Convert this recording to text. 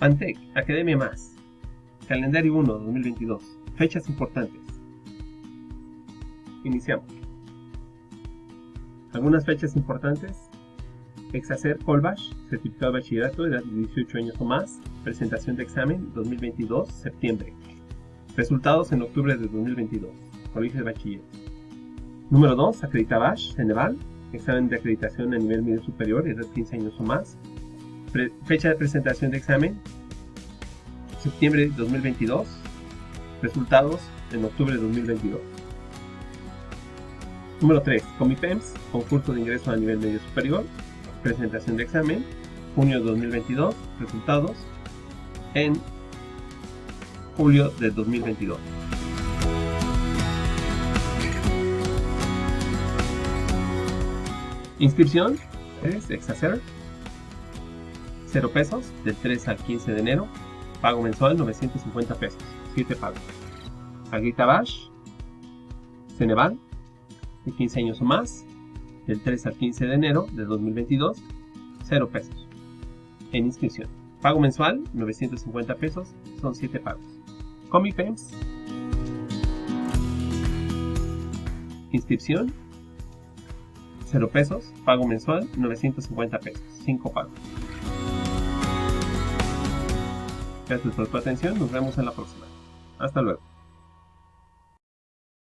Antec, Academia Más. Calendario 1 2022. Fechas importantes. Iniciamos. Algunas fechas importantes. Exacer Colbash, certificado de bachillerato, de 18 años o más. Presentación de examen 2022, septiembre. Resultados en octubre de 2022. Colegio de Bachiller. Número 2, Acreditabash, Ceneval. Examen de acreditación a nivel medio superior, edad de 15 años o más. Fecha de presentación de examen, septiembre de 2022. Resultados en octubre de 2022. Número 3. Comipems, concurso de ingreso a nivel medio superior. Presentación de examen, junio de 2022. Resultados en julio de 2022. Inscripción es Exacer 0 pesos del 3 al 15 de enero. Pago mensual 950 pesos. 7 pagos. Agrita Bash. Ceneval. De 15 años o más. Del 3 al 15 de enero de 2022. 0 pesos. En inscripción. Pago mensual 950 pesos. Son 7 pagos. Comipems. Inscripción 0 pesos, pago mensual 950 pesos, 5 pagos. Gracias por tu atención, nos vemos en la próxima. Hasta luego.